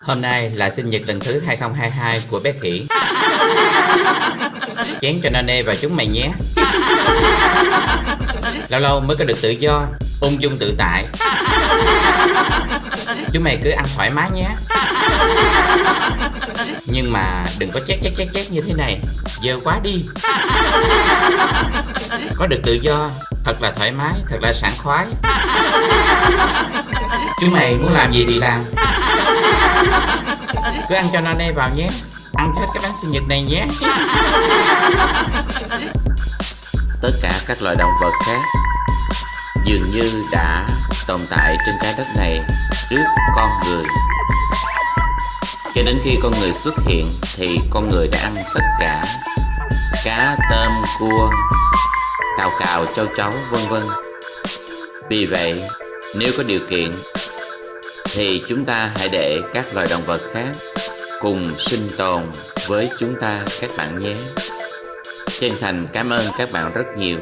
Hôm nay là sinh nhật lần thứ 2022 của bé khỉ. Chén cho Nane và chúng mày nhé. Lâu lâu mới có được tự do Ung dung tự tại. Chúng mày cứ ăn thoải mái nhé. Nhưng mà đừng có chét chét chét chét như thế này. Dơ quá đi. Có được tự do Thật là thoải mái, thật là sảng khoái Chúng mày muốn làm gì thì làm. Cứ ăn cho Nane vào nhé. Ăn hết cái bánh sinh nhật này nhé. Tất cả các loài động vật khác dường như đã tồn tại trên trái đất này trước con người. Cho đến khi con người xuất hiện thì con người đã ăn tất cả. Cá, tôm, cua, cào cào châu chấu vân vân. Vì vậy, nếu có điều kiện thì chúng ta hãy để các loài động vật khác cùng sinh tồn với chúng ta, các bạn nhé. Chân thành cảm ơn các bạn rất nhiều.